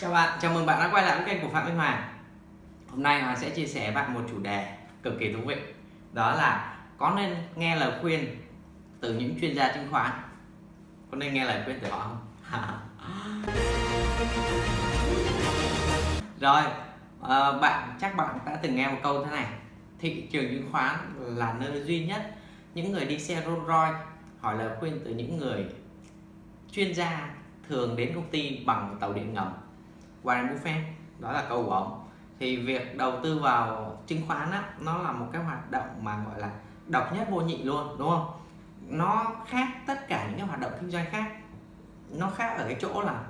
Chào bạn, chào mừng bạn đã quay lại với kênh của Phạm Minh Hoàng. Hôm nay Hoàng sẽ chia sẻ với bạn một chủ đề cực kỳ thú vị. Đó là có nên nghe lời khuyên từ những chuyên gia chứng khoán? Có nên nghe lời khuyên từ họ không? Rồi, à, bạn chắc bạn đã từng nghe một câu thế này. Thị trường chứng khoán là nơi duy nhất những người đi xe Rolls Royce hỏi lời khuyên từ những người chuyên gia thường đến công ty bằng tàu điện ngầm. Warren Buffett đó là câu của ông. Thì việc đầu tư vào chứng khoán á, nó là một cái hoạt động mà gọi là độc nhất vô nhị luôn đúng không? Nó khác tất cả những cái hoạt động kinh doanh khác. Nó khác ở cái chỗ là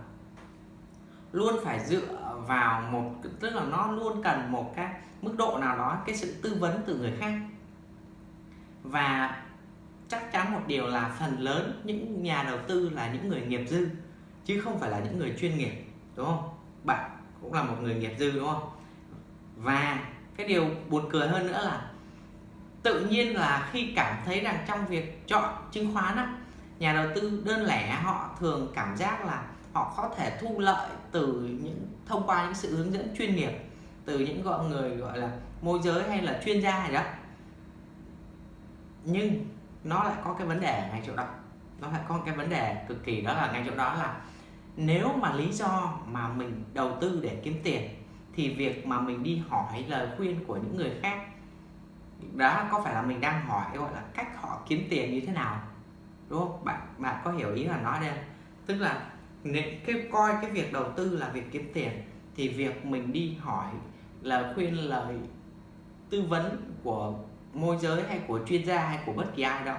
luôn phải dựa vào một tức là nó luôn cần một cái mức độ nào đó cái sự tư vấn từ người khác. Và chắc chắn một điều là phần lớn những nhà đầu tư là những người nghiệp dư chứ không phải là những người chuyên nghiệp đúng không? Bạn cũng là một người nghiệp dư đúng không? Và cái điều buồn cười hơn nữa là tự nhiên là khi cảm thấy rằng trong việc chọn chứng khoán á, nhà đầu tư đơn lẻ họ thường cảm giác là họ có thể thu lợi từ những thông qua những sự hướng dẫn chuyên nghiệp từ những gọi người gọi là môi giới hay là chuyên gia gì đó. Nhưng nó lại có cái vấn đề ngay chỗ đó. Nó lại có cái vấn đề cực kỳ đó là ngay chỗ đó là nếu mà lý do mà mình đầu tư để kiếm tiền, thì việc mà mình đi hỏi lời khuyên của những người khác, đó có phải là mình đang hỏi, gọi là, cách họ kiếm tiền như thế nào? Đúng không? Bạn bạn có hiểu ý là nói đây tức là cái, coi cái việc đầu tư là việc kiếm tiền, thì việc mình đi hỏi lời khuyên, lời tư vấn của môi giới hay của chuyên gia hay của bất kỳ ai đó,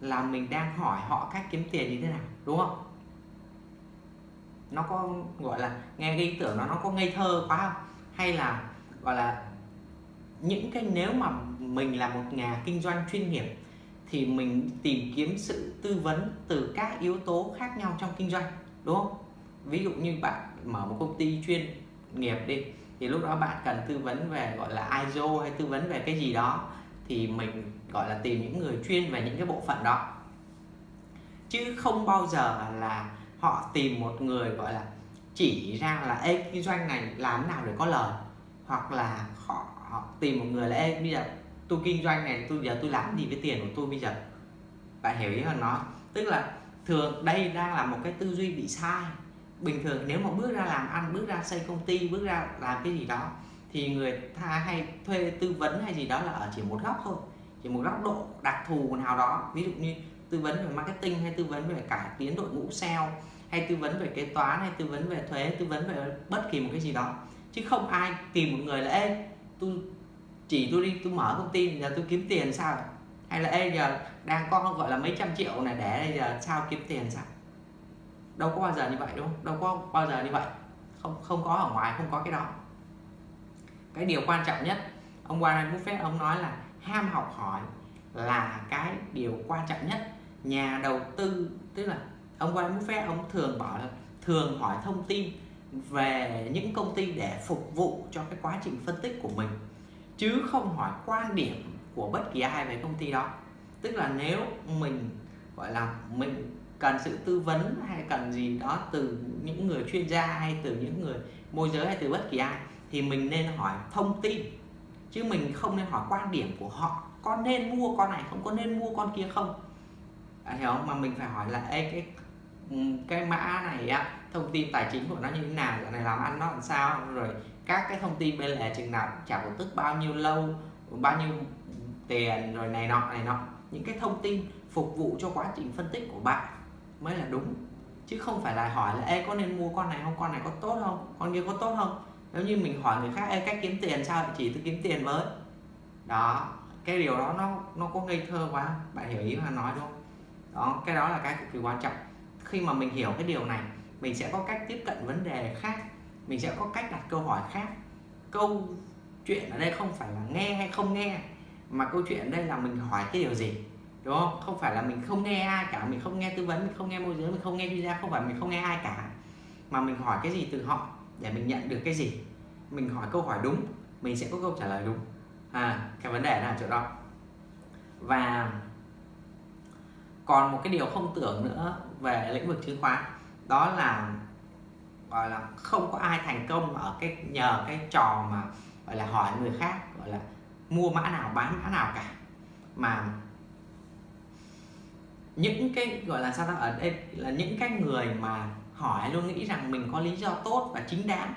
là mình đang hỏi họ cách kiếm tiền như thế nào, đúng không? Nó có, gọi là, nghe cái ý tưởng nó nó có ngây thơ quá không? Hay là, gọi là, những cái nếu mà mình là một nhà kinh doanh chuyên nghiệp thì mình tìm kiếm sự tư vấn từ các yếu tố khác nhau trong kinh doanh, đúng không? Ví dụ như bạn mở một công ty chuyên nghiệp đi, thì lúc đó bạn cần tư vấn về, gọi là ISO hay tư vấn về cái gì đó, thì mình, gọi là, tìm những người chuyên về những cái bộ phận đó. Chứ không bao giờ là họ tìm một người gọi là chỉ ra là Ê, kinh doanh này làm nào để có lời? Hoặc là họ, họ tìm một người là Ê, bây giờ tôi kinh doanh này tôi giờ tôi làm gì với tiền của tôi bây giờ? Bạn hiểu ý hơn nó. Tức là thường đây đang là một cái tư duy bị sai. Bình thường nếu mà bước ra làm ăn bước ra xây công ty bước ra làm cái gì đó thì người ta hay thuê tư vấn hay gì đó là ở chỉ một góc thôi. Chỉ một góc độ đặc thù nào đó. Ví dụ như tư vấn về marketing, hay tư vấn về cải tiến đội ngũ sale hay tư vấn về kế toán, hay tư vấn về thuế, tư vấn về bất kỳ một cái gì đó. Chứ không ai tìm một người là, ê, tôi, chỉ tôi đi, tôi mở công ty, giờ tôi kiếm tiền sao? Hay là, ê, giờ đang có, gọi là, mấy trăm triệu này để, bây giờ sao kiếm tiền sao? Đâu có bao giờ như vậy, đúng không? Đâu có bao giờ như vậy. Không không có ở ngoài, không có cái đó. Cái điều quan trọng nhất, ông Warren Buffett, ông nói là ham học hỏi là cái điều quan trọng nhất nhà đầu tư, tức là ông Warren Buffett ông thường bảo là thường hỏi thông tin về những công ty để phục vụ cho cái quá trình phân tích của mình, chứ không hỏi quan điểm của bất kỳ ai về công ty đó. Tức là nếu mình, gọi là, mình cần sự tư vấn hay cần gì đó từ những người chuyên gia hay từ những người môi giới hay từ bất kỳ ai, thì mình nên hỏi thông tin, chứ mình không nên hỏi quan điểm của họ, có nên mua con này không, có nên mua con kia không bạn hiểu không? Mà mình phải hỏi là Ê, cái cái mã này á thông tin tài chính của nó như thế nào? Giờ này làm ăn nó làm sao? Rồi các cái thông tin bên lề chừng nào trả cổ tức bao nhiêu lâu bao nhiêu tiền rồi này nọ này nọ. Những cái thông tin phục vụ cho quá trình phân tích của bạn mới là đúng. Chứ không phải là hỏi là Ê, có nên mua con này không? Con này có tốt không? Con kia có tốt không? Nếu như mình hỏi người khác Ê, cách kiếm tiền sao? Chỉ tôi kiếm tiền với. Đó cái điều đó nó nó có ngây thơ quá. Bạn hiểu ý mà nói đúng không? Đó, cái đó là cái cực kỳ quan trọng. Khi mà mình hiểu cái điều này, mình sẽ có cách tiếp cận vấn đề khác, mình sẽ có cách đặt câu hỏi khác. Câu chuyện ở đây không phải là nghe hay không nghe, mà câu chuyện ở đây là mình hỏi cái điều gì, đúng không? Không phải là mình không nghe ai cả, mình không nghe tư vấn, mình không nghe môi giới, mình không nghe chuyên gia không phải mình không nghe ai cả. Mà mình hỏi cái gì từ họ để mình nhận được cái gì? Mình hỏi câu hỏi đúng, mình sẽ có câu trả lời đúng. À cái vấn đề là chỗ đó. Và còn một cái điều không tưởng nữa về lĩnh vực chứng khoán, đó là, gọi là, không có ai thành công ở cái, nhờ cái trò mà, gọi là, hỏi người khác, gọi là, mua mã nào, bán mã nào cả. Mà những cái, gọi là sao ta, ở đây là những cái người mà hỏi luôn nghĩ rằng mình có lý do tốt và chính đáng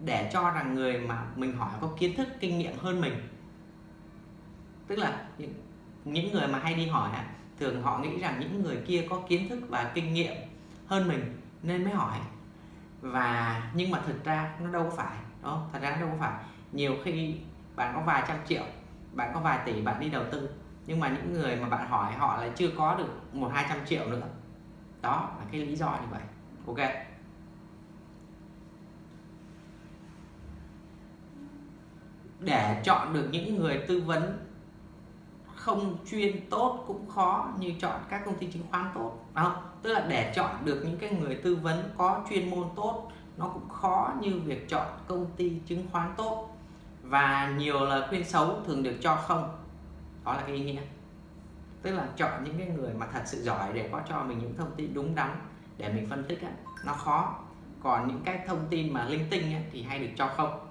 để cho rằng người mà mình hỏi có kiến thức, kinh nghiệm hơn mình. Tức là những người mà hay đi hỏi thường họ nghĩ rằng những người kia có kiến thức và kinh nghiệm hơn mình nên mới hỏi. Và, nhưng mà thực ra nó đâu có phải đó thật ra nó đâu có phải. Nhiều khi bạn có vài trăm triệu, bạn có vài tỷ bạn đi đầu tư, nhưng mà những người mà bạn hỏi họ lại chưa có được một, hai trăm triệu nữa. Đó là cái lý do như vậy. Ok. Để chọn được những người tư vấn không chuyên tốt cũng khó như chọn các công ty chứng khoán tốt. Không? Tức là để chọn được những cái người tư vấn có chuyên môn tốt nó cũng khó như việc chọn công ty chứng khoán tốt. Và nhiều lời khuyên xấu thường được cho không. Đó là cái ý nghĩa. Tức là chọn những cái người mà thật sự giỏi để có cho mình những thông tin đúng đắn để mình phân tích ấy, nó khó. Còn những cái thông tin mà linh tinh ấy, thì hay được cho không.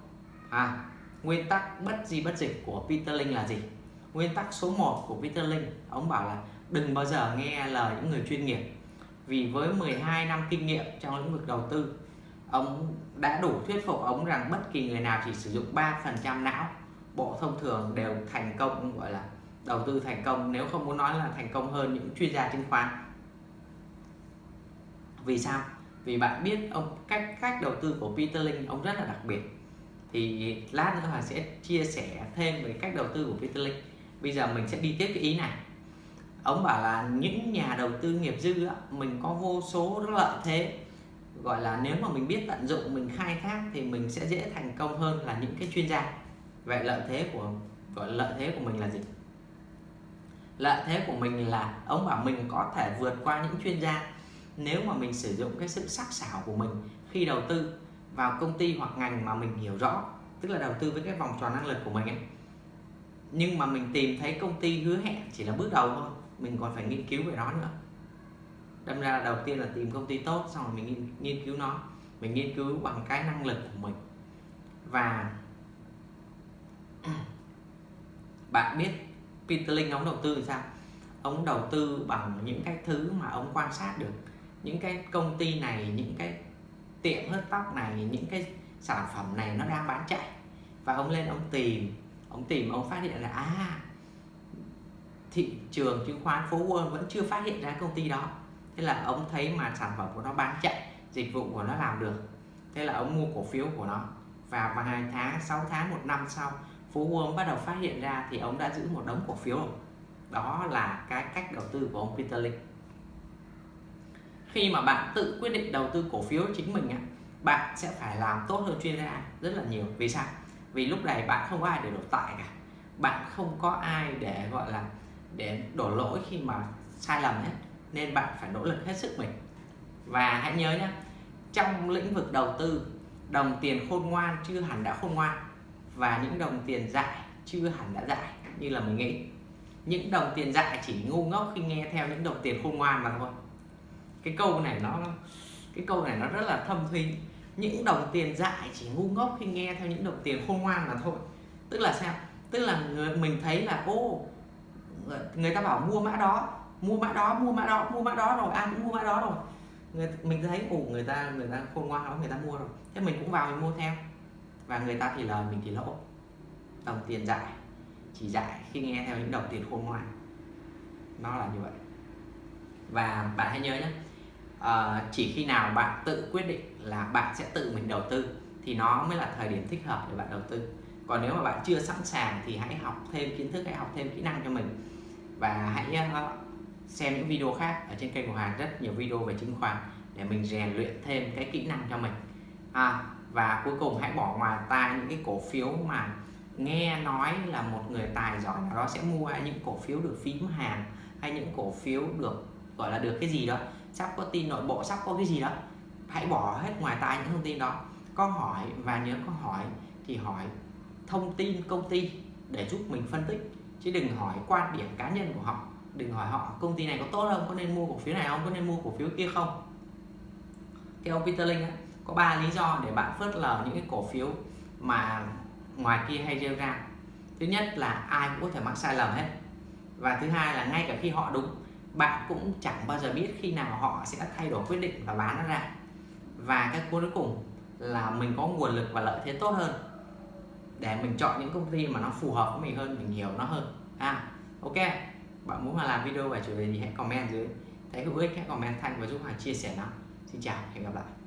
À nguyên tắc bất di bất dịch của Peter linh là gì? Nguyên tắc số 1 của Peter Lynch ông bảo là đừng bao giờ nghe lời những người chuyên nghiệp. Vì với 12 năm kinh nghiệm trong lĩnh vực đầu tư, ông đã đủ thuyết phục ông rằng bất kỳ người nào chỉ sử dụng 3% não, bộ thông thường đều thành công, gọi là đầu tư thành công, nếu không muốn nói là thành công hơn những chuyên gia chứng khoán. Vì sao? Vì bạn biết ông, cách cách đầu tư của Peter Lynch ông rất là đặc biệt. Thì lát nữa Hoàng sẽ chia sẻ thêm về cách đầu tư của Peter Lynch bây giờ mình sẽ đi tiếp cái ý này. Ông bảo là những nhà đầu tư nghiệp dư á, mình có vô số lợi thế. Gọi là nếu mà mình biết tận dụng mình khai thác thì mình sẽ dễ thành công hơn là những cái chuyên gia. Vậy lợi thế của gọi là lợi thế của mình là gì? Lợi thế của mình là ông bảo mình có thể vượt qua những chuyên gia nếu mà mình sử dụng cái sự sắc sảo của mình khi đầu tư vào công ty hoặc ngành mà mình hiểu rõ tức là đầu tư với cái vòng tròn năng lực của mình ấy nhưng mà mình tìm thấy công ty hứa hẹn chỉ là bước đầu thôi. Mình còn phải nghiên cứu về nó nữa. Đâm ra là đầu tiên là tìm công ty tốt xong rồi mình nghiên, nghiên cứu nó. Mình nghiên cứu bằng cái năng lực của mình. Và bạn biết Peter Lynch ông đầu tư thì sao? Ông đầu tư bằng những cái thứ mà ông quan sát được. Những cái công ty này những cái tiệm hớt tóc này những cái sản phẩm này nó đang bán chạy. Và ông lên ông tìm ông tìm, ông phát hiện là à thị trường chứng khoán phố Wall vẫn chưa phát hiện ra công ty đó. Thế là ông thấy mà sản phẩm của nó bán chạy, dịch vụ của nó làm được. Thế là ông mua cổ phiếu của nó. Và vài tháng 6 tháng, một năm sau, phố Wall bắt đầu phát hiện ra thì ông đã giữ một đống cổ phiếu. Đó là cái cách đầu tư của ông Peter Lynch khi mà bạn tự quyết định đầu tư cổ phiếu chính mình bạn sẽ phải làm tốt hơn chuyên gia rất là nhiều. Vì sao? Vì lúc này bạn không có ai để đổ tại cả. Bạn không có ai để, gọi là, để đổ lỗi khi mà sai lầm hết. Nên bạn phải nỗ lực hết sức mình. Và hãy nhớ nhé trong lĩnh vực đầu tư, đồng tiền khôn ngoan chưa hẳn đã khôn ngoan và những đồng tiền dại chưa hẳn đã dại, như là mình nghĩ. Những đồng tiền dại chỉ ngu ngốc khi nghe theo những đồng tiền khôn ngoan mà thôi. Cái câu này nó, cái câu này nó rất là thâm thúy những đồng tiền dại chỉ ngu ngốc khi nghe theo những đồng tiền khôn ngoan mà thôi. Tức là sao? Tức là người, mình thấy là ô người ta bảo mua mã đó mua mã đó mua mã đó mua mã đó rồi ai cũng mua mã đó rồi. Người, mình thấy ủ người ta người ta khôn ngoan lắm người ta mua rồi. Thế mình cũng vào mình mua theo. Và người ta thì lời mình thì lỗ. Đồng tiền dại chỉ dại khi nghe theo những đồng tiền khôn ngoan. Nó là như vậy. Và bạn hãy nhớ nhé à, chỉ khi nào bạn tự quyết định là bạn sẽ tự mình đầu tư thì nó mới là thời điểm thích hợp để bạn đầu tư. Còn nếu mà bạn chưa sẵn sàng thì hãy học thêm kiến thức hãy học thêm kỹ năng cho mình. Và hãy ờ, xem những video khác ở trên kênh của Hoàng rất nhiều video về chứng khoán để mình rèn luyện thêm cái kỹ năng cho mình. À, và cuối cùng hãy bỏ ngoài tai những cái cổ phiếu mà nghe nói là một người tài giỏi nào đó sẽ mua những cổ phiếu được phím hàng hay những cổ phiếu được gọi là được cái gì đó sắp có tin nội bộ, sắp có cái gì đó, hãy bỏ hết ngoài tai những thông tin đó. Có hỏi, và nhớ có hỏi thì hỏi thông tin công ty để giúp mình phân tích. Chứ đừng hỏi quan điểm cá nhân của họ. Đừng hỏi họ công ty này có tốt không, có nên mua cổ phiếu này không, có nên mua cổ phiếu kia không. Theo Peter Lynch có ba lý do để bạn phớt lờ những cái cổ phiếu mà ngoài kia hay rêu ra. Thứ nhất là ai cũng có thể mắc sai lầm hết. Và thứ hai là ngay cả khi họ đúng bạn cũng chẳng bao giờ biết khi nào họ sẽ thay đổi quyết định và bán nó ra. Và cái cuối cùng là mình có nguồn lực và lợi thế tốt hơn để mình chọn những công ty mà nó phù hợp với mình hơn, mình hiểu nó hơn. À ok. Bạn muốn mà làm video về chủ đề gì hãy comment dưới. Thấy hữu ích, hãy comment thanh và giúp hoàng chia sẻ nó. Xin chào, hẹn gặp lại.